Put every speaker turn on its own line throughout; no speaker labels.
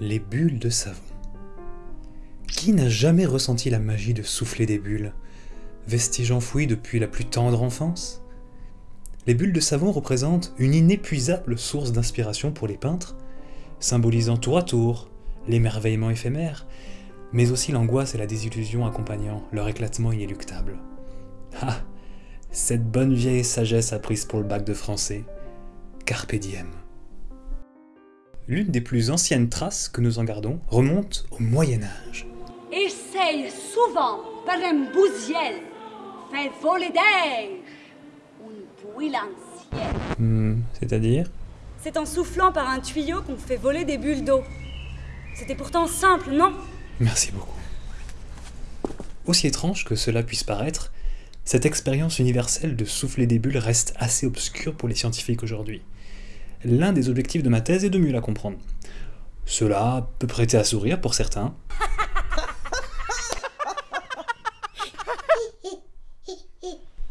les bulles de savon. Qui n'a jamais ressenti la magie de souffler des bulles, vestige enfoui depuis la plus tendre enfance? Les bulles de savon représentent une inépuisable source d'inspiration pour les peintres, symbolisant tour à tour l'émerveillement éphémère, mais aussi l'angoisse et la désillusion accompagnant leur éclatement inéluctable. Ah Cette bonne vieille sagesse apprise pour le bac de français, Carpe diem. L'une des plus anciennes traces que nous en gardons remonte au Moyen Âge.
Essaye souvent par un bousiel, fait voler d'air, une.
Hmm, C'est-à-dire?
C'est en soufflant par un tuyau qu'on fait voler des bulles d'eau. C'était pourtant simple, non?
Merci beaucoup. Aussi étrange que cela puisse paraître, cette expérience universelle de souffler des bulles reste assez obscure pour les scientifiques aujourd'hui. L'un des objectifs de ma thèse est de mieux la comprendre. Cela peut prêter à sourire pour certains.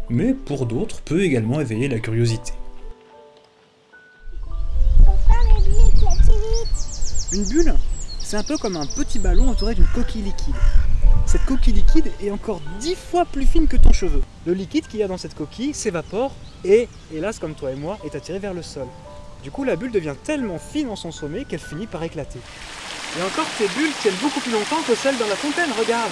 Mais pour d'autres peut également éveiller la curiosité.
Une bulle, c'est un peu comme un petit ballon entouré d'une coquille liquide. Cette coquille liquide est encore dix fois plus fine que ton cheveu. Le liquide qu'il y a dans cette coquille s'évapore et, hélas comme toi et moi, est attiré vers le sol. Du coup, la bulle devient tellement fine en son sommet qu'elle finit par éclater. Et encore, ces bulles tiennent beaucoup plus longtemps que celles dans la fontaine, regarde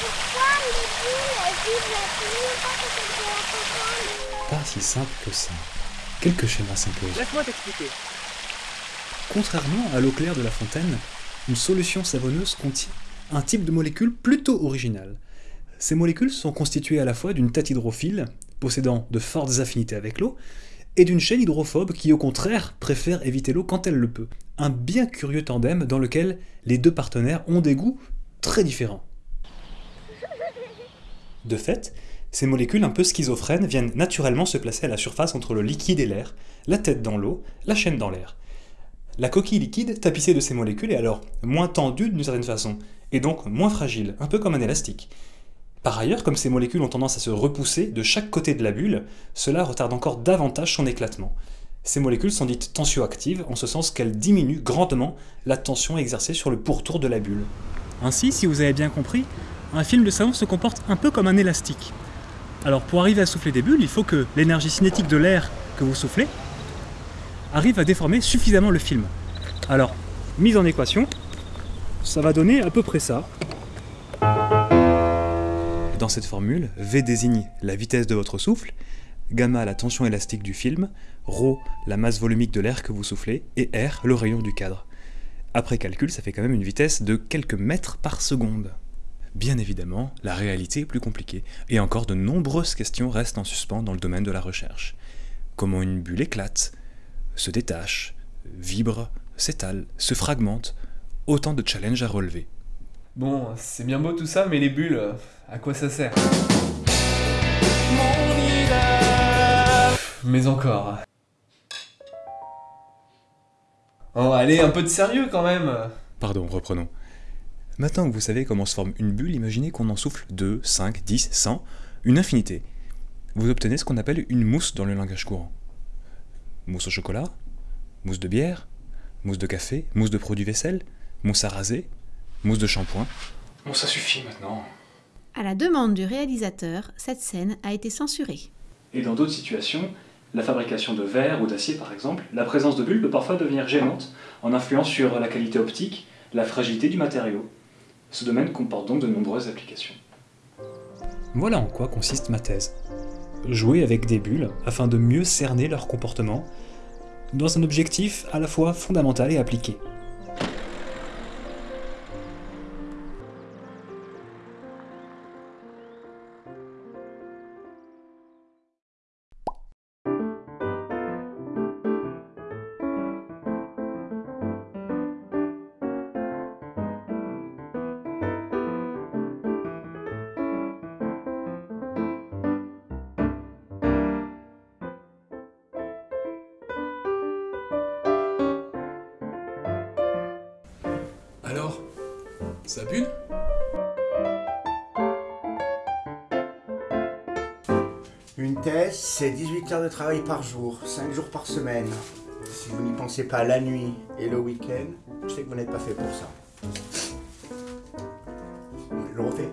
Pourquoi les bulles vivent la plus longtemps que celles de la fontaine
Pas si simple que ça. Quelques schémas s'imposent.
Laisse-moi t'expliquer.
Contrairement à l'eau claire de la fontaine, une solution savonneuse contient un type de molécule plutôt original. Ces molécules sont constituées à la fois d'une tête hydrophile, possédant de fortes affinités avec l'eau, et d'une chaîne hydrophobe qui au contraire préfère éviter l'eau quand elle le peut. Un bien curieux tandem dans lequel les deux partenaires ont des goûts très différents. De fait, ces molécules un peu schizophrènes viennent naturellement se placer à la surface entre le liquide et l'air, la tête dans l'eau, la chaîne dans l'air. La coquille liquide, tapissée de ces molécules, est alors moins tendue d'une certaine façon, et donc moins fragile, un peu comme un élastique. Par ailleurs, comme ces molécules ont tendance à se repousser de chaque côté de la bulle, cela retarde encore davantage son éclatement. Ces molécules sont dites tensioactives, en ce sens qu'elles diminuent grandement la tension exercée sur le pourtour de la bulle.
Ainsi, si vous avez bien compris, un film de savon se comporte un peu comme un élastique. Alors pour arriver à souffler des bulles, il faut que l'énergie cinétique de l'air que vous soufflez arrive à déformer suffisamment le film. Alors, mise en équation, ça va donner à peu près ça.
Dans cette formule, V désigne la vitesse de votre souffle, gamma la tension élastique du film, ρ la masse volumique de l'air que vous soufflez, et R le rayon du cadre. Après calcul, ça fait quand même une vitesse de quelques mètres par seconde. Bien évidemment, la réalité est plus compliquée, et encore de nombreuses questions restent en suspens dans le domaine de la recherche. Comment une bulle éclate, se détache, vibre, s'étale, se fragmente, autant de challenges à relever.
Bon, c'est bien beau tout ça, mais les bulles, à quoi ça sert? Mais encore. Oh, allez, un peu de sérieux quand même
Pardon, reprenons. Maintenant que vous savez comment se forme une bulle, imaginez qu'on en souffle 2, 5, 10, 100, une infinité. Vous obtenez ce qu'on appelle une mousse dans le langage courant. Mousse au chocolat, mousse de bière, mousse de café, mousse de produits vaisselle, mousse à raser, mousse de shampoing. Bon, ça suffit maintenant.
À la demande du réalisateur, cette scène a été censurée.
Et dans d'autres situations, la fabrication de verre ou d'acier par exemple, la présence de bulles peut parfois devenir gênante en influant sur la qualité optique, la fragilité du matériau. Ce domaine comporte donc de nombreuses applications. Voilà en quoi consiste ma thèse. Jouer avec des bulles afin de mieux cerner leur comportement dans un objectif à la fois fondamental et appliqué.
Alors Ça bulle
Une thèse, c'est 18 heures de travail par jour, 5 jours par semaine. Si vous n'y pensez pas la nuit et le week-end, je sais que vous n'êtes pas fait pour ça. Je le refais.